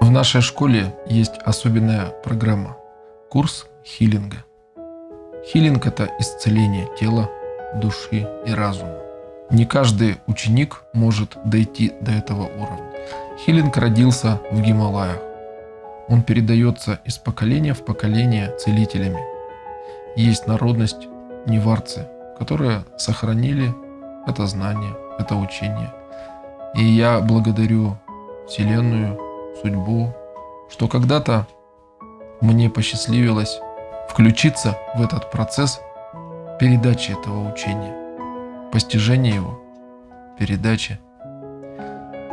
В нашей школе есть особенная программа – курс хилинга. Хилинг – это исцеление тела, души и разума. Не каждый ученик может дойти до этого уровня. Хилинг родился в Гималаях. Он передается из поколения в поколение целителями. Есть народность неварцы, которые сохранили это знание, это учение. И я благодарю Вселенную, судьбу, что когда-то мне посчастливилось включиться в этот процесс передачи этого учения, постижения его, передачи.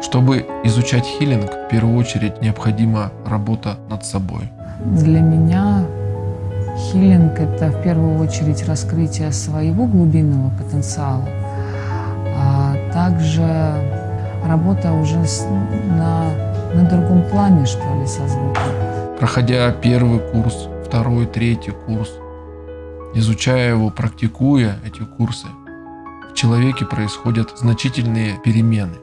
Чтобы изучать хилинг, в первую очередь необходима работа над собой. Для меня хилинг – это в первую очередь раскрытие своего глубинного потенциала, а также работа уже на, на другом плане, что ли, со звуком. Проходя первый курс, второй, третий курс, изучая его, практикуя эти курсы, в человеке происходят значительные перемены.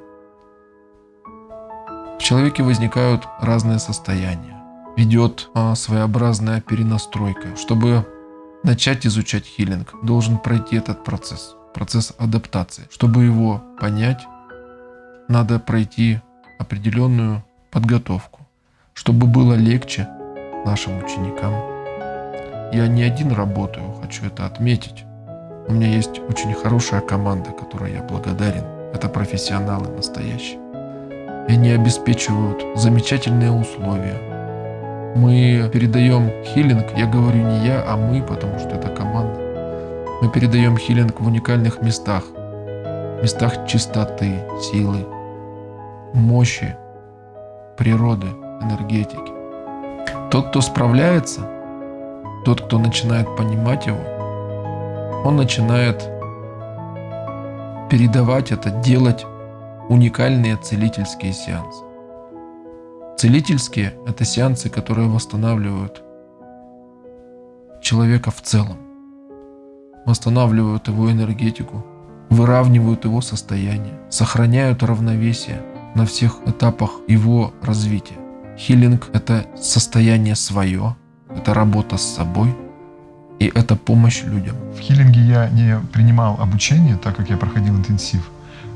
В человеке возникают разные состояния. Ведет а, своеобразная перенастройка. Чтобы начать изучать хилинг, должен пройти этот процесс, процесс адаптации. Чтобы его понять, надо пройти определенную подготовку, чтобы было легче нашим ученикам. Я не один работаю, хочу это отметить. У меня есть очень хорошая команда, которой я благодарен. Это профессионалы настоящие. И они обеспечивают замечательные условия. Мы передаем хилинг, я говорю не я, а мы, потому что это команда. Мы передаем хилинг в уникальных местах. Местах чистоты, силы, мощи, природы, энергетики. Тот, кто справляется, тот, кто начинает понимать его, он начинает передавать это, делать уникальные целительские сеансы. Целительские – это сеансы, которые восстанавливают человека в целом, восстанавливают его энергетику, выравнивают его состояние, сохраняют равновесие на всех этапах его развития. Хилинг – это состояние свое, это работа с собой, и это помощь людям. В хилинге я не принимал обучение, так как я проходил интенсив,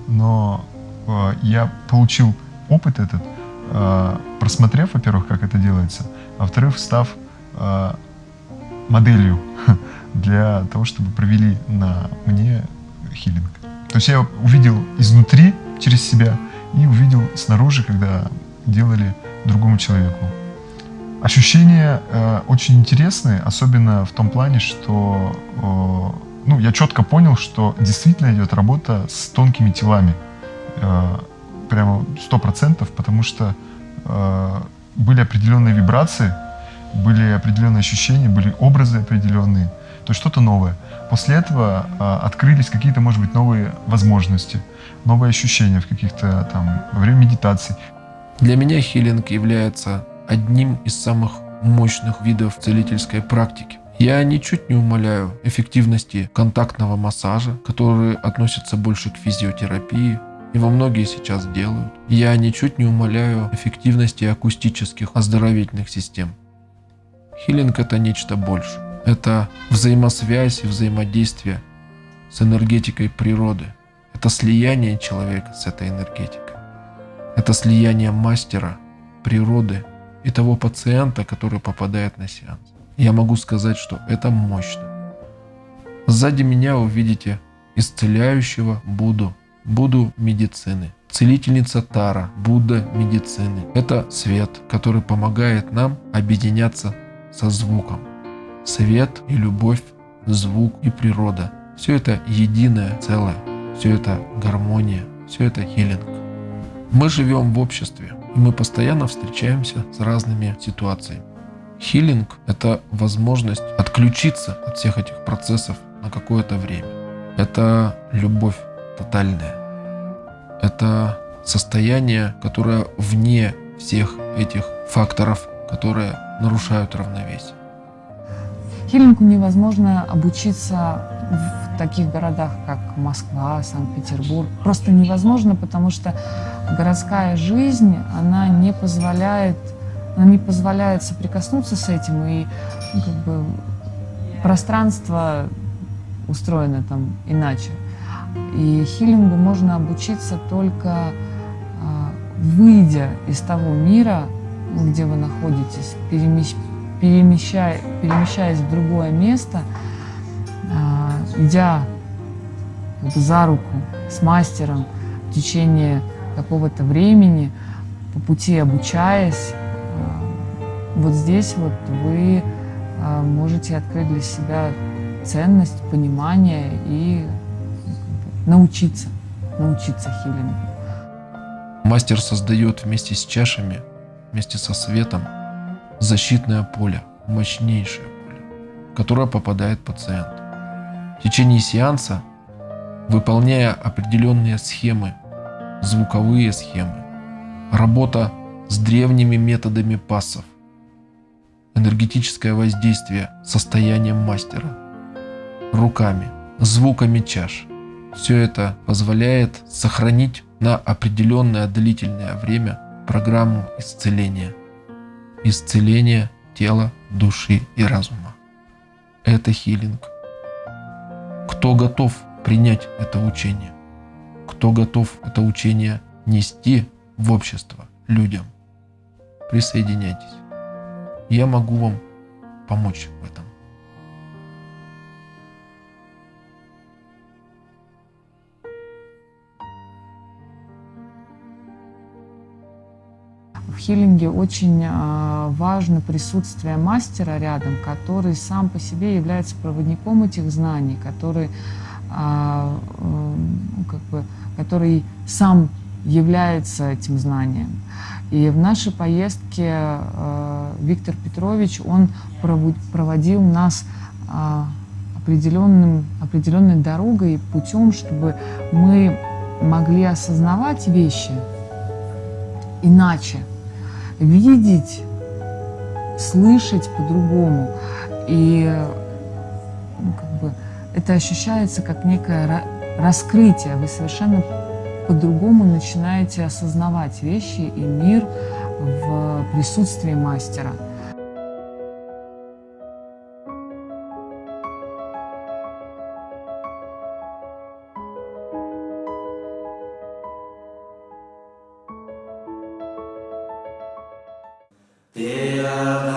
но э, я получил опыт этот, э, просмотрев, во-первых, как это делается, а во-вторых, став э, моделью для того, чтобы провели на мне хилинг. То есть я увидел изнутри, через себя, и увидел снаружи, когда делали другому человеку. Ощущения э, очень интересные, особенно в том плане, что э, ну, я четко понял, что действительно идет работа с тонкими телами. Э, прямо сто процентов, потому что э, были определенные вибрации, были определенные ощущения, были образы определенные, то есть что-то новое. После этого э, открылись какие-то, может быть, новые возможности, новые ощущения в каких-то там, во время медитации. Для меня хилинг является одним из самых мощных видов целительской практики. Я ничуть не умаляю эффективности контактного массажа, который относится больше к физиотерапии, его многие сейчас делают. Я ничуть не умаляю эффективности акустических оздоровительных систем. Хилинг это нечто больше. Это взаимосвязь и взаимодействие с энергетикой природы. Это слияние человека с этой энергетикой. Это слияние мастера, природы и того пациента, который попадает на сеанс. Я могу сказать, что это мощно. Сзади меня вы видите исцеляющего Будду, Будду медицины. Целительница Тара, Будда медицины. Это свет, который помогает нам объединяться со звуком. Свет и любовь, звук и природа. Все это единое целое. Все это гармония. Все это хилинг. Мы живем в обществе, и мы постоянно встречаемся с разными ситуациями. Хилинг – это возможность отключиться от всех этих процессов на какое-то время. Это любовь тотальная. Это состояние, которое вне всех этих факторов, которые нарушают равновесие. Хиллингу невозможно обучиться в таких городах, как Москва, Санкт-Петербург. Просто невозможно, потому что городская жизнь, она не позволяет, она не позволяет соприкоснуться с этим, и ну, как бы, пространство устроено там иначе. И хилингу можно обучиться только а, выйдя из того мира, где вы находитесь, перемещая, перемещаясь в другое место, а, идя за руку с мастером в течение какого-то времени, по пути обучаясь, а, вот здесь вот вы а, можете открыть для себя ценность, понимание и научиться, научиться хилингу. Мастер создает вместе с чашами, вместе со светом защитное поле, мощнейшее поле, которое попадает пациент. В течение сеанса, выполняя определенные схемы, звуковые схемы, работа с древними методами пассов, энергетическое воздействие состоянием мастера, руками, звуками чаш. Все это позволяет сохранить на определенное длительное время программу исцеления – исцеление тела, души и разума. Это хилинг. Кто готов принять это учение? Кто готов это учение нести в общество людям? Присоединяйтесь. Я могу вам помочь в этом. В хилинге очень а, важно присутствие мастера рядом, который сам по себе является проводником этих знаний, который, а, ну, как бы, который сам является этим знанием. И в нашей поездке а, Виктор Петрович, он проводил нас определенным, определенной дорогой, путем, чтобы мы могли осознавать вещи иначе, видеть, слышать по-другому. И ну, как бы, это ощущается как некое раскрытие. Вы совершенно по-другому начинаете осознавать вещи и мир в присутствии мастера. Yeah.